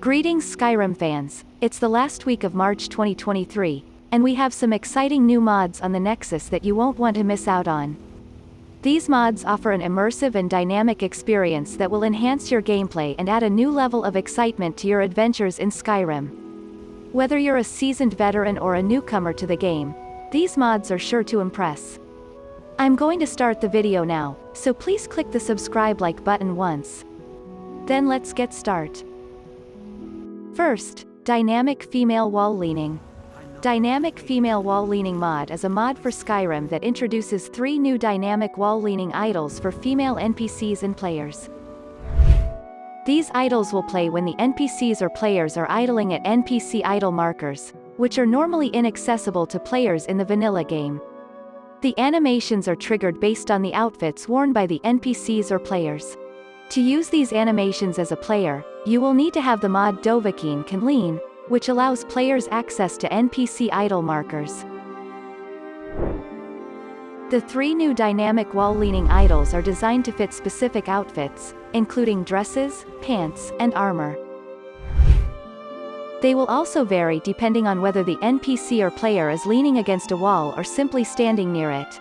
Greetings Skyrim fans, it's the last week of March 2023, and we have some exciting new mods on the Nexus that you won't want to miss out on. These mods offer an immersive and dynamic experience that will enhance your gameplay and add a new level of excitement to your adventures in Skyrim. Whether you're a seasoned veteran or a newcomer to the game, these mods are sure to impress. I'm going to start the video now, so please click the subscribe like button once. Then let's get start. First, Dynamic Female Wall Leaning. Dynamic Female Wall Leaning mod is a mod for Skyrim that introduces three new dynamic wall leaning idles for female NPCs and players. These idles will play when the NPCs or players are idling at NPC idle markers, which are normally inaccessible to players in the vanilla game. The animations are triggered based on the outfits worn by the NPCs or players. To use these animations as a player, you will need to have the mod Dovahkiin Can Lean, which allows players access to NPC idle markers. The three new dynamic wall-leaning idles are designed to fit specific outfits, including dresses, pants, and armor. They will also vary depending on whether the NPC or player is leaning against a wall or simply standing near it.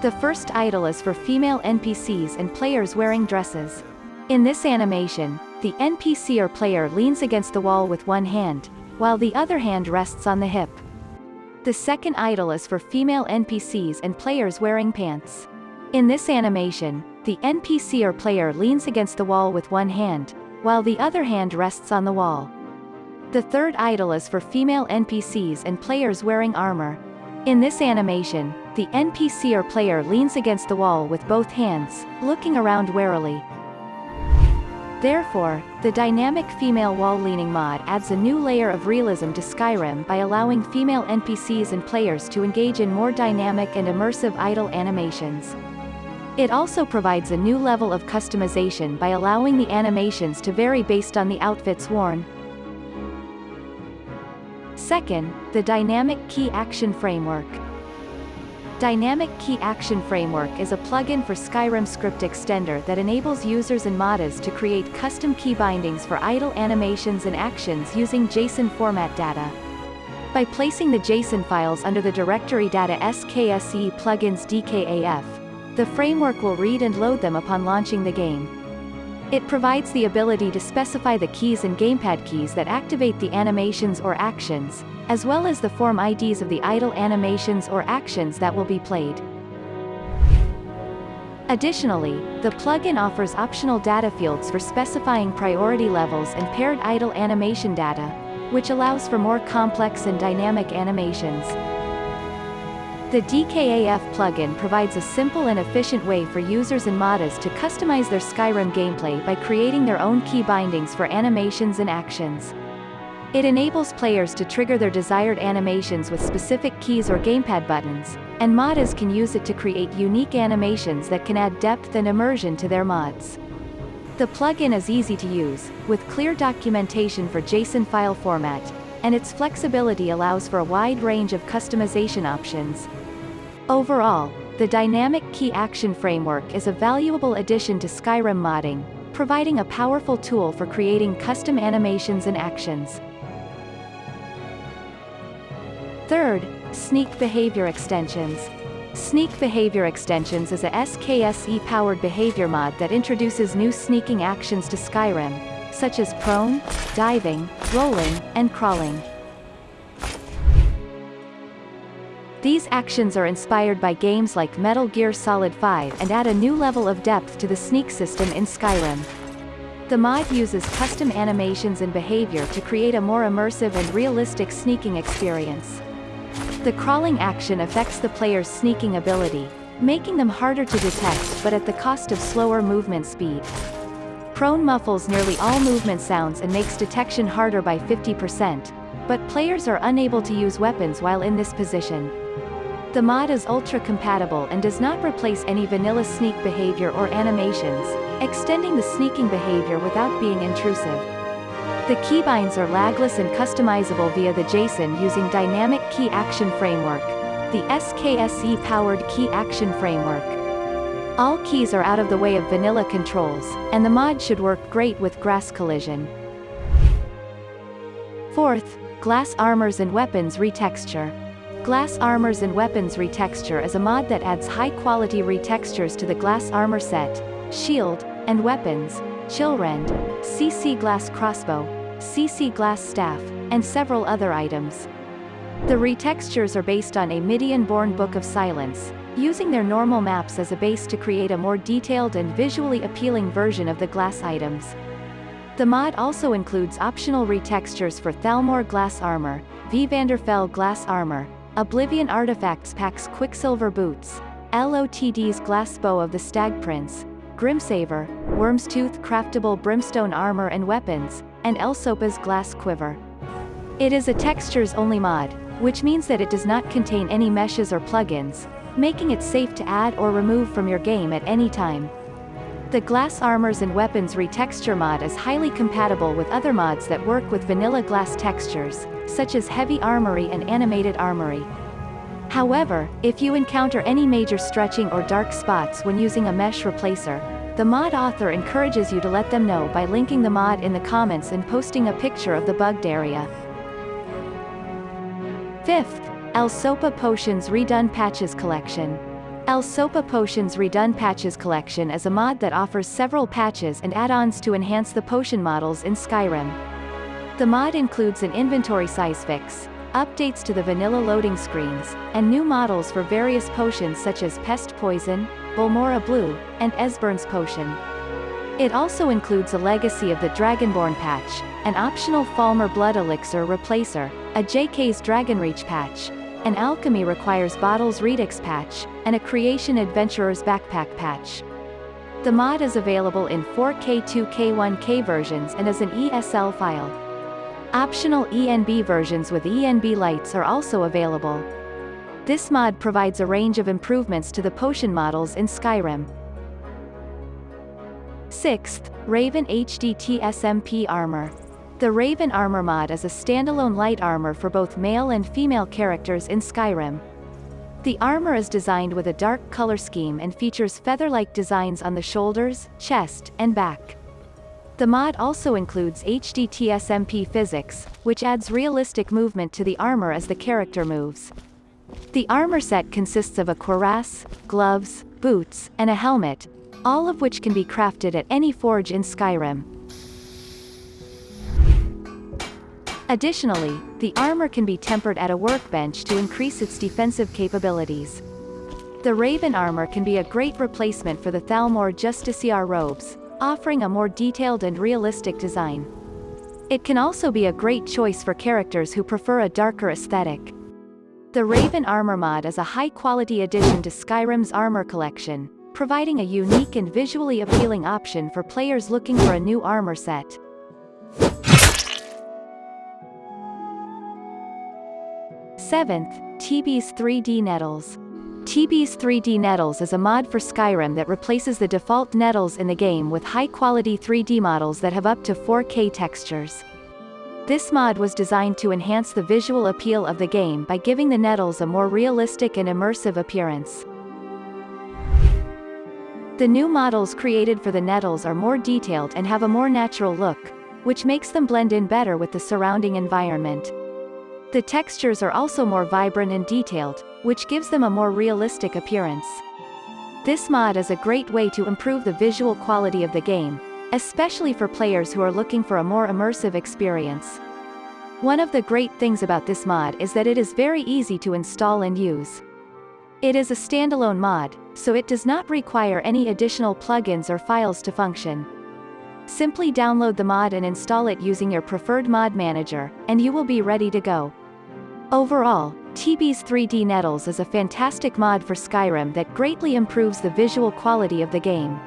The first idle is for female NPCs and players wearing dresses. In this animation, the NPC or player leans against the wall with one hand, while the other hand rests on the hip. The second idle is for female NPCs and players wearing pants. In this animation, the NPC or player leans against the wall with one hand, while the other hand rests on the wall. The third idle is for female NPCs and players wearing armor. In this animation, the NPC or player leans against the wall with both hands, looking around warily. Therefore, the dynamic female wall leaning mod adds a new layer of realism to Skyrim by allowing female NPCs and players to engage in more dynamic and immersive idle animations. It also provides a new level of customization by allowing the animations to vary based on the outfits worn. Second, the Dynamic Key Action Framework. Dynamic Key Action Framework is a plugin for Skyrim Script Extender that enables users and modders to create custom key bindings for idle animations and actions using JSON format data. By placing the JSON files under the directory data SKSE plugins DKAF, the framework will read and load them upon launching the game. It provides the ability to specify the keys and gamepad keys that activate the animations or actions, as well as the form IDs of the idle animations or actions that will be played. Additionally, the plugin offers optional data fields for specifying priority levels and paired idle animation data, which allows for more complex and dynamic animations. The DKAF plugin provides a simple and efficient way for users and modders to customize their Skyrim gameplay by creating their own key bindings for animations and actions. It enables players to trigger their desired animations with specific keys or gamepad buttons, and modders can use it to create unique animations that can add depth and immersion to their mods. The plugin is easy to use, with clear documentation for JSON file format, and its flexibility allows for a wide range of customization options. Overall, the Dynamic Key Action Framework is a valuable addition to Skyrim modding, providing a powerful tool for creating custom animations and actions. Third, Sneak Behavior Extensions. Sneak Behavior Extensions is a SKSE-powered behavior mod that introduces new sneaking actions to Skyrim, such as prone, diving, rolling, and crawling. These actions are inspired by games like Metal Gear Solid 5 and add a new level of depth to the sneak system in Skyrim. The mod uses custom animations and behavior to create a more immersive and realistic sneaking experience. The crawling action affects the player's sneaking ability, making them harder to detect but at the cost of slower movement speed. Prone muffles nearly all movement sounds and makes detection harder by 50%, but players are unable to use weapons while in this position. The mod is ultra-compatible and does not replace any vanilla sneak behavior or animations, extending the sneaking behavior without being intrusive. The keybinds are lagless and customizable via the JSON using Dynamic Key Action Framework, the SKSE-powered Key Action Framework. All keys are out of the way of vanilla controls, and the mod should work great with grass collision. Fourth, Glass Armors and Weapons Retexture. Glass Armors and Weapons Retexture is a mod that adds high-quality retextures to the glass armor set, shield, and weapons, Chillrend, CC Glass Crossbow, CC Glass Staff, and several other items. The retextures are based on Amidianborn Book of Silence, using their normal maps as a base to create a more detailed and visually appealing version of the glass items. The mod also includes optional retextures for Thalmor Glass Armor, Vvardenfell Glass Armor, Oblivion Artifacts Packs Quicksilver Boots, LOTD's Glass Bow of the Stag Prince, Grimsever, Worm's Tooth Craftable Brimstone Armor and Weapons, and Elsopa's Glass Quiver. It is a textures-only mod, which means that it does not contain any meshes or plugins, making it safe to add or remove from your game at any time. The Glass Armors and Weapons Retexture mod is highly compatible with other mods that work with vanilla glass textures, such as Heavy Armory and Animated Armory. However, if you encounter any major stretching or dark spots when using a mesh replacer, the mod author encourages you to let them know by linking the mod in the comments and posting a picture of the bugged area. Fifth, Elsopa Potions Redone Patches Collection. Elsopa Potions Redone Patches Collection is a mod that offers several patches and add-ons to enhance the potion models in Skyrim. The mod includes an inventory size fix, updates to the vanilla loading screens, and new models for various potions such as Pest Poison, Balmora Blue, and Esbern's Potion. It also includes a legacy of the Dragonborn patch, an optional Falmer Blood Elixir replacer, a JK's Dragonreach patch, an Alchemy Requires Bottles Redux patch, and a Creation Adventurer's Backpack patch. The mod is available in 4K 2K 1K versions and as an ESL file. Optional ENB versions with ENB lights are also available. This mod provides a range of improvements to the potion models in Skyrim. 6th, Raven HD TSMP Armor. The Raven Armor mod is a standalone light armor for both male and female characters in Skyrim. The armor is designed with a dark color scheme and features feather-like designs on the shoulders, chest, and back. The mod also includes HD TSMP physics, which adds realistic movement to the armor as the character moves. The armor set consists of a cuirass, gloves, boots, and a helmet, all of which can be crafted at any forge in Skyrim. Additionally, the armor can be tempered at a workbench to increase its defensive capabilities. The Raven armor can be a great replacement for the Thalmor Justiciar robes, offering a more detailed and realistic design. It can also be a great choice for characters who prefer a darker aesthetic. The Raven Armor mod is a high-quality addition to Skyrim's armor collection, providing a unique and visually appealing option for players looking for a new armor set. Seventh, TB's 3D Nettles. TB's 3D Nettles is a mod for Skyrim that replaces the default nettles in the game with high-quality 3D models that have up to 4K textures. This mod was designed to enhance the visual appeal of the game by giving the nettles a more realistic and immersive appearance. The new models created for the nettles are more detailed and have a more natural look, which makes them blend in better with the surrounding environment. The textures are also more vibrant and detailed, which gives them a more realistic appearance. This mod is a great way to improve the visual quality of the game, especially for players who are looking for a more immersive experience. One of the great things about this mod is that it is very easy to install and use. It is a standalone mod, so it does not require any additional plugins or files to function. Simply download the mod and install it using your preferred mod manager, and you will be ready to go. Overall, TB's 3D Nettles is a fantastic mod for Skyrim that greatly improves the visual quality of the game.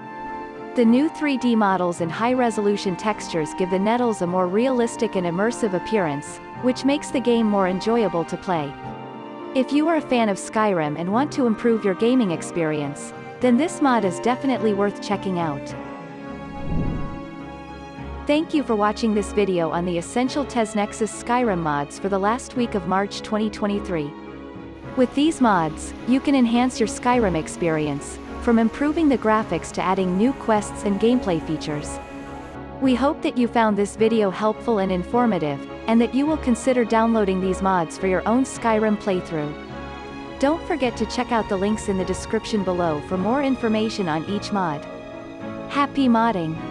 The new 3D models and high-resolution textures give the Nettles a more realistic and immersive appearance, which makes the game more enjoyable to play. If you are a fan of Skyrim and want to improve your gaming experience, then this mod is definitely worth checking out. Thank you for watching this video on the Essential TesNexus Skyrim mods for the last week of March 2023. With these mods, you can enhance your Skyrim experience, from improving the graphics to adding new quests and gameplay features. We hope that you found this video helpful and informative, and that you will consider downloading these mods for your own Skyrim playthrough. Don't forget to check out the links in the description below for more information on each mod. Happy modding!